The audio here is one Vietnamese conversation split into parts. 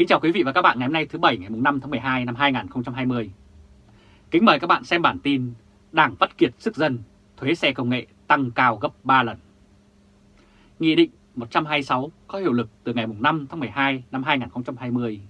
Kính chào quý vị và các bạn ngày hôm nay thứ Bảy ngày 5 tháng 12 năm 2020. Kính mời các bạn xem bản tin Đảng vắt kiệt sức dân, thuế xe công nghệ tăng cao gấp 3 lần. Nghị định 126 có hiệu lực từ ngày 5 tháng 12 năm 2020,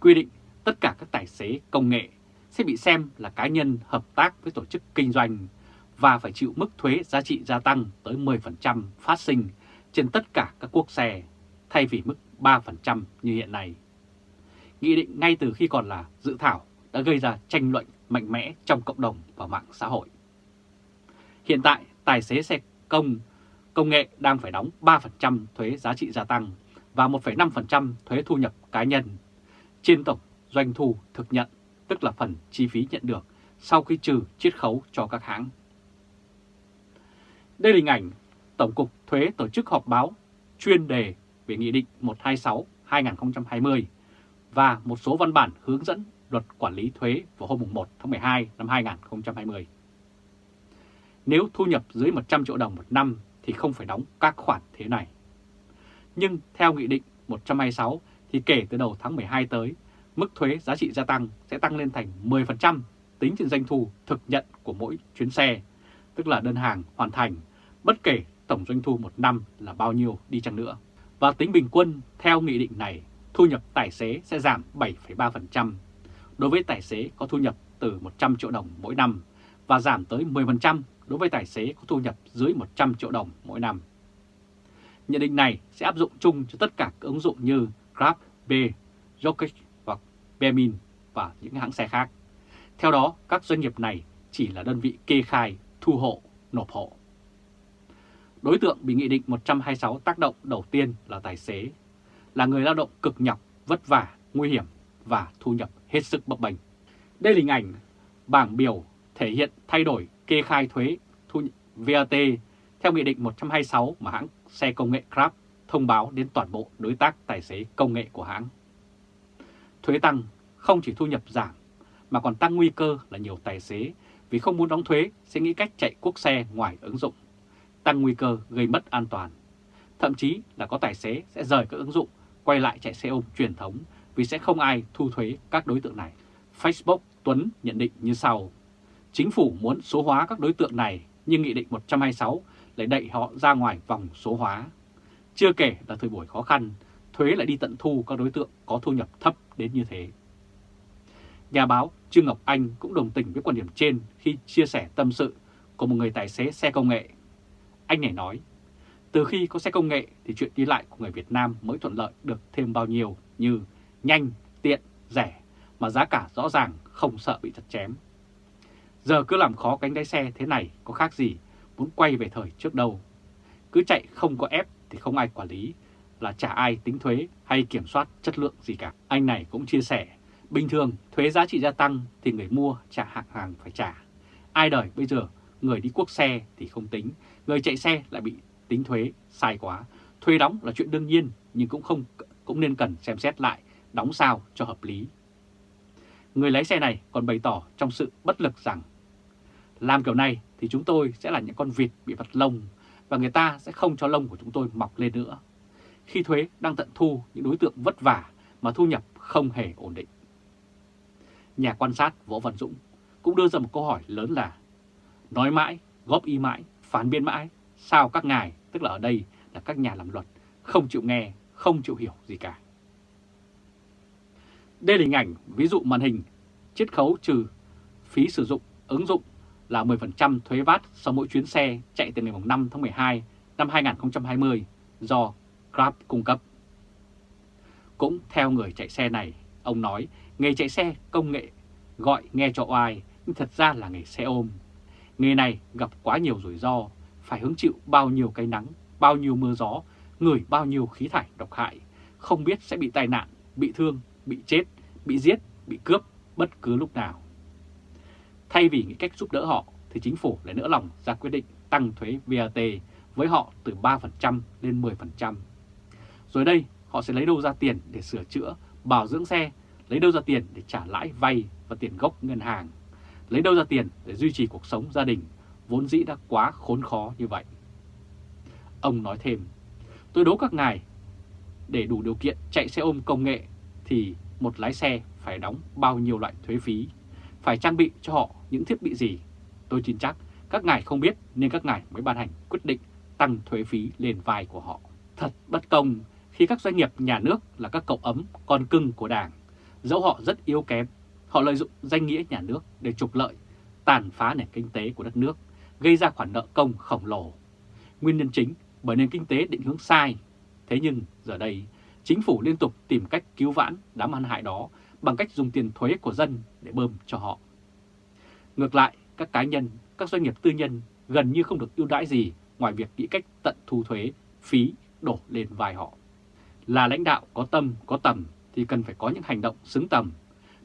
quy định tất cả các tài xế công nghệ sẽ bị xem là cá nhân hợp tác với tổ chức kinh doanh và phải chịu mức thuế giá trị gia tăng tới 10% phát sinh trên tất cả các quốc xe, thay vì mức 3% như hiện nay. Nghị định ngay từ khi còn là dự thảo đã gây ra tranh luận mạnh mẽ trong cộng đồng và mạng xã hội. Hiện tại, tài xế xe công công nghệ đang phải đóng 3% thuế giá trị gia tăng và 1,5% thuế thu nhập cá nhân trên tổng doanh thu thực nhận, tức là phần chi phí nhận được sau khi trừ chiết khấu cho các hãng. Đây là hình ảnh Tổng cục Thuế tổ chức họp báo chuyên đề về Nghị định 126-2020 và một số văn bản hướng dẫn luật quản lý thuế vào hôm 1 tháng 12 năm 2020. Nếu thu nhập dưới 100 triệu đồng một năm thì không phải đóng các khoản thuế này. Nhưng theo Nghị định 126 thì kể từ đầu tháng 12 tới, mức thuế giá trị gia tăng sẽ tăng lên thành 10% tính trên doanh thu thực nhận của mỗi chuyến xe, tức là đơn hàng hoàn thành, bất kể tổng doanh thu một năm là bao nhiêu đi chăng nữa. Và tính bình quân theo nghị định này, thu nhập tài xế sẽ giảm 7,3% đối với tài xế có thu nhập từ 100 triệu đồng mỗi năm và giảm tới 10% đối với tài xế có thu nhập dưới 100 triệu đồng mỗi năm. Nhận định này sẽ áp dụng chung cho tất cả các ứng dụng như Grab, B, Jokic hoặc Bemin và những hãng xe khác. Theo đó, các doanh nghiệp này chỉ là đơn vị kê khai, thu hộ, nộp hộ. Đối tượng bị Nghị định 126 tác động đầu tiên là tài xế, là người lao động cực nhọc, vất vả, nguy hiểm và thu nhập hết sức bấp bênh. Đây là hình ảnh bảng biểu thể hiện thay đổi kê khai thuế thu VAT theo Nghị định 126 mà hãng xe công nghệ Grab thông báo đến toàn bộ đối tác tài xế công nghệ của hãng. Thuế tăng không chỉ thu nhập giảm mà còn tăng nguy cơ là nhiều tài xế vì không muốn đóng thuế sẽ nghĩ cách chạy quốc xe ngoài ứng dụng, tăng nguy cơ gây mất an toàn. Thậm chí là có tài xế sẽ rời các ứng dụng, quay lại chạy xe ôm truyền thống vì sẽ không ai thu thuế các đối tượng này. Facebook Tuấn nhận định như sau. Chính phủ muốn số hóa các đối tượng này nhưng Nghị định 126 lại đẩy họ ra ngoài vòng số hóa. Chưa kể là thời buổi khó khăn, thuế lại đi tận thu các đối tượng có thu nhập thấp đến như thế. Nhà báo Trương Ngọc Anh cũng đồng tình với quan điểm trên khi chia sẻ tâm sự của một người tài xế xe công nghệ. Anh này nói, từ khi có xe công nghệ thì chuyện đi lại của người Việt Nam mới thuận lợi được thêm bao nhiêu như nhanh, tiện, rẻ mà giá cả rõ ràng không sợ bị chặt chém. Giờ cứ làm khó cánh lái xe thế này có khác gì muốn quay về thời trước đâu. Cứ chạy không có ép thì không ai quản lý, là chả ai tính thuế hay kiểm soát chất lượng gì cả. Anh này cũng chia sẻ, bình thường thuế giá trị gia tăng thì người mua trả hàng hàng phải trả. Ai đời bây giờ người đi quốc xe thì không tính, người chạy xe lại bị tính thuế sai quá. Thuế đóng là chuyện đương nhiên nhưng cũng không cũng nên cần xem xét lại đóng sao cho hợp lý. Người lái xe này còn bày tỏ trong sự bất lực rằng làm kiểu này thì chúng tôi sẽ là những con vịt bị vặt lông và người ta sẽ không cho lông của chúng tôi mọc lên nữa. Khi thuế đang tận thu những đối tượng vất vả mà thu nhập không hề ổn định. Nhà quan sát Võ Văn Dũng cũng đưa ra một câu hỏi lớn là Nói mãi, góp ý mãi, phán biện mãi, sao các ngài, tức là ở đây là các nhà làm luật, không chịu nghe, không chịu hiểu gì cả. Đây là hình ảnh ví dụ màn hình chiết khấu trừ phí sử dụng ứng dụng là 10% thuế VAT sau mỗi chuyến xe chạy từ ngày 5 tháng 12 năm 2020 do Grab cung cấp. Cũng theo người chạy xe này, ông nói nghề chạy xe công nghệ gọi nghe cho oai nhưng thật ra là nghề xe ôm. Nghề này gặp quá nhiều rủi ro, phải hứng chịu bao nhiêu cái nắng, bao nhiêu mưa gió, ngửi bao nhiêu khí thải độc hại, không biết sẽ bị tai nạn, bị thương, bị chết, bị giết, bị cướp bất cứ lúc nào. Thay vì nghĩ cách giúp đỡ họ thì chính phủ lại nỡ lòng ra quyết định tăng thuế VAT với họ từ 3% lên 10%. Rồi đây họ sẽ lấy đâu ra tiền để sửa chữa, bảo dưỡng xe, lấy đâu ra tiền để trả lãi vay và tiền gốc ngân hàng, lấy đâu ra tiền để duy trì cuộc sống gia đình vốn dĩ đã quá khốn khó như vậy. Ông nói thêm, tôi đố các ngài, để đủ điều kiện chạy xe ôm công nghệ thì một lái xe phải đóng bao nhiêu loại thuế phí, phải trang bị cho họ những thiết bị gì. Tôi tin chắc các ngài không biết nên các ngài mới ban hành quyết định tăng thuế phí lên vai của họ. Thật bất công khi các doanh nghiệp nhà nước là các cậu ấm con cưng của Đảng, dẫu họ rất yếu kém, họ lợi dụng danh nghĩa nhà nước để trục lợi, tàn phá nền kinh tế của đất nước, gây ra khoản nợ công khổng lồ. Nguyên nhân chính bởi nền kinh tế định hướng sai. Thế nhưng giờ đây, chính phủ liên tục tìm cách cứu vãn đám ăn hại đó bằng cách dùng tiền thuế của dân để bơm cho họ. Ngược lại, các cá nhân, các doanh nghiệp tư nhân gần như không được ưu đãi gì ngoài việc nghĩ cách tận thu thuế, phí đổ lên vai họ. Là lãnh đạo có tâm, có tầm thì cần phải có những hành động xứng tầm.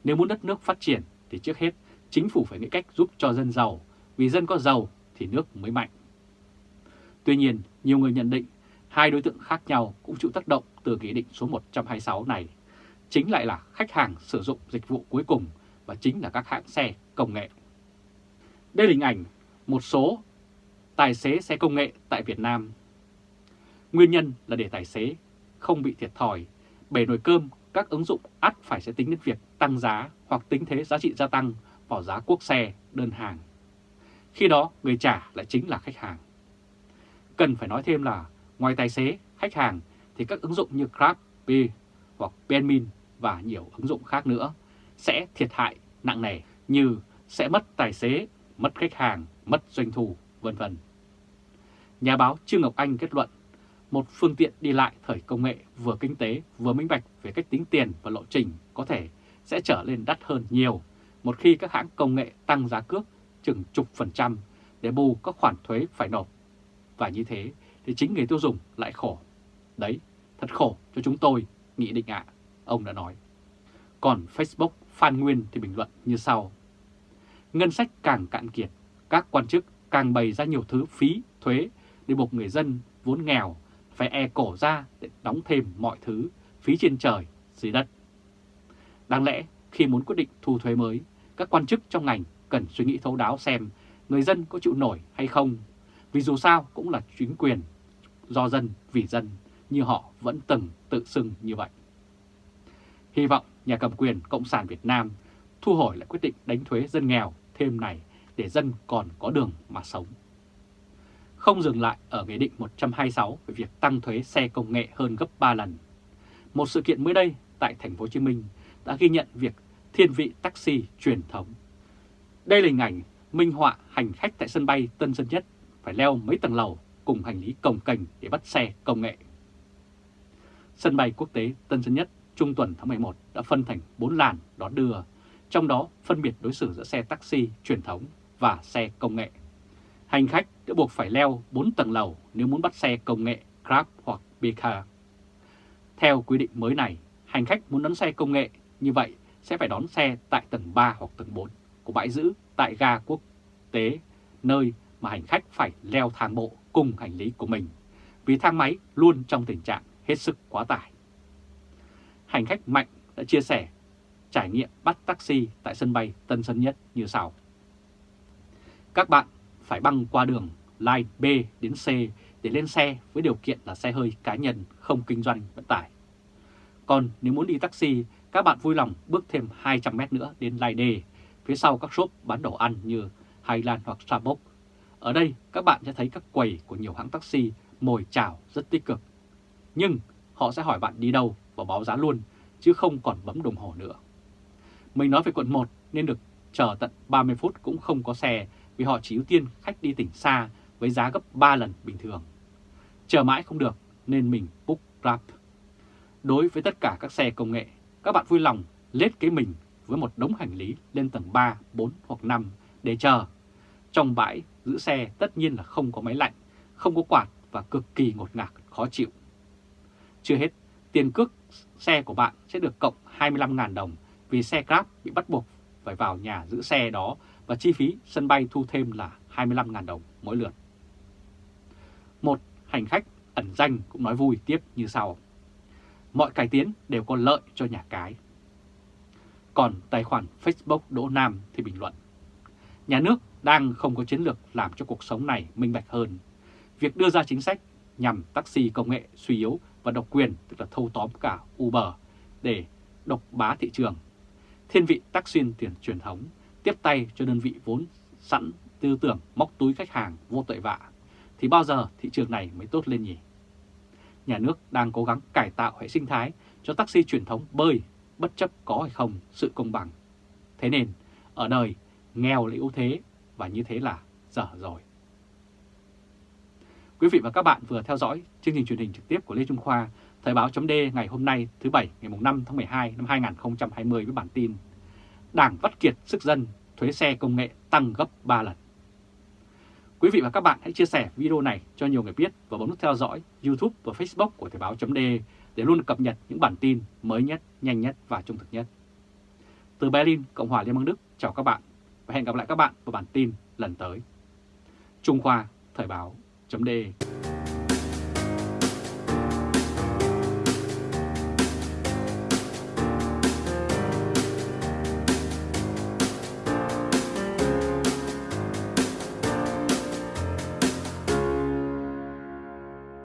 Nếu muốn đất nước phát triển thì trước hết chính phủ phải nghĩ cách giúp cho dân giàu, vì dân có giàu thì nước mới mạnh. Tuy nhiên, nhiều người nhận định hai đối tượng khác nhau cũng chịu tác động từ Nghị định số 126 này. Chính lại là khách hàng sử dụng dịch vụ cuối cùng và chính là các hãng xe công nghệ. Đây là hình ảnh một số tài xế xe công nghệ tại Việt Nam. Nguyên nhân là để tài xế không bị thiệt thòi, bể nồi cơm các ứng dụng ắt phải sẽ tính đến việc tăng giá hoặc tính thế giá trị gia tăng vào giá quốc xe đơn hàng. Khi đó người trả lại chính là khách hàng. Cần phải nói thêm là ngoài tài xế, khách hàng thì các ứng dụng như Grab, B hoặc Benmin và nhiều ứng dụng khác nữa sẽ thiệt hại nặng nề như sẽ mất tài xế, mất khách hàng, mất doanh thu, vân vân. Nhà báo Trương Ngọc Anh kết luận, một phương tiện đi lại thời công nghệ vừa kinh tế vừa minh bạch về cách tính tiền và lộ trình có thể sẽ trở lên đắt hơn nhiều một khi các hãng công nghệ tăng giá cước chừng chục phần trăm để bù các khoản thuế phải nộp. Và như thế thì chính người tiêu dùng lại khổ. Đấy, thật khổ cho chúng tôi, Nghị định ạ, ông đã nói. Còn Facebook Phan Nguyên thì bình luận như sau. Ngân sách càng cạn kiệt, các quan chức càng bày ra nhiều thứ phí, thuế để buộc người dân vốn nghèo phải e cổ ra để đóng thêm mọi thứ phí trên trời, dưới đất. Đáng lẽ khi muốn quyết định thu thuế mới, các quan chức trong ngành cần suy nghĩ thấu đáo xem người dân có chịu nổi hay không, vì dù sao cũng là chính quyền, do dân, vì dân, như họ vẫn từng tự xưng như vậy. Hy vọng nhà cầm quyền Cộng sản Việt Nam thu hồi lại quyết định đánh thuế dân nghèo thêm này để dân còn có đường mà sống. Không dừng lại ở Nghị định 126 về việc tăng thuế xe công nghệ hơn gấp 3 lần. Một sự kiện mới đây tại thành phố Hồ Chí Minh đã ghi nhận việc thiên vị taxi truyền thống. Đây là hình ảnh minh họa hành khách tại sân bay Tân Sơn Nhất phải leo mấy tầng lầu cùng hành lý cồng cành để bắt xe công nghệ. Sân bay quốc tế Tân Sơn Nhất trung tuần tháng 11 đã phân thành 4 làn đón đưa, trong đó phân biệt đối xử giữa xe taxi truyền thống và xe công nghệ. Hành khách đã buộc phải leo 4 tầng lầu nếu muốn bắt xe công nghệ Grab hoặc Bika. Theo quy định mới này, hành khách muốn đón xe công nghệ như vậy sẽ phải đón xe tại tầng 3 hoặc tầng 4 của bãi giữ tại ga quốc tế, nơi mà hành khách phải leo thang bộ cùng hành lý của mình, vì thang máy luôn trong tình trạng hết sức quá tải. Hành khách Mạnh đã chia sẻ trải nghiệm bắt taxi tại sân bay Tân Sơn Nhất như sau. Các bạn phải băng qua đường line B đến C để lên xe với điều kiện là xe hơi cá nhân không kinh doanh vận tải. Còn nếu muốn đi taxi, các bạn vui lòng bước thêm 200 mét nữa đến line D, phía sau các shop bán đồ ăn như Highland hoặc Starbucks. Ở đây các bạn sẽ thấy các quầy của nhiều hãng taxi mồi chào rất tích cực. Nhưng họ sẽ hỏi bạn đi đâu và báo giá luôn, chứ không còn bấm đồng hồ nữa. Mình nói về quận 1 nên được chờ tận 30 phút cũng không có xe vì họ chỉ ưu tiên khách đi tỉnh xa với giá gấp 3 lần bình thường. Chờ mãi không được nên mình book Grab. Đối với tất cả các xe công nghệ, các bạn vui lòng lết cái mình với một đống hành lý lên tầng 3, 4 hoặc 5 để chờ. Trong bãi giữ xe tất nhiên là không có máy lạnh, không có quạt và cực kỳ ngột ngạt, khó chịu. Chưa hết, tiền cước xe của bạn sẽ được cộng 25.000 đồng vì xe Grab bị bắt buộc phải vào nhà giữ xe đó và chi phí sân bay thu thêm là 25.000 đồng mỗi lượt. Một hành khách ẩn danh cũng nói vui tiếp như sau. Mọi cải tiến đều có lợi cho nhà cái. Còn tài khoản Facebook Đỗ Nam thì bình luận. Nhà nước đang không có chiến lược làm cho cuộc sống này minh bạch hơn. Việc đưa ra chính sách nhằm taxi công nghệ suy yếu và độc quyền, tức là thâu tóm cả Uber, để độc bá thị trường, thiên vị taxi tiền truyền thống, tiếp tay cho đơn vị vốn sẵn tư tưởng móc túi khách hàng vô tội vạ, thì bao giờ thị trường này mới tốt lên nhỉ? Nhà nước đang cố gắng cải tạo hệ sinh thái cho taxi truyền thống bơi, bất chấp có hay không sự công bằng. Thế nên, ở đời, nghèo là ưu thế và như thế là dở rồi. Quý vị và các bạn vừa theo dõi chương trình truyền hình trực tiếp của Lê Trung Khoa, Thời báo chấm ngày hôm nay thứ Bảy ngày 5 tháng 12 năm 2020 với bản tin Đảng vắt kiệt sức dân, thuế xe công nghệ tăng gấp 3 lần. Quý vị và các bạn hãy chia sẻ video này cho nhiều người biết và bấm nút theo dõi YouTube và Facebook của Thời báo chấm để để luôn cập nhật những bản tin mới nhất, nhanh nhất và trung thực nhất. Từ Berlin, Cộng hòa Liên bang Đức, chào các bạn và hẹn gặp lại các bạn vào bản tin lần tới. Trung Khoa, Thời báo, chấm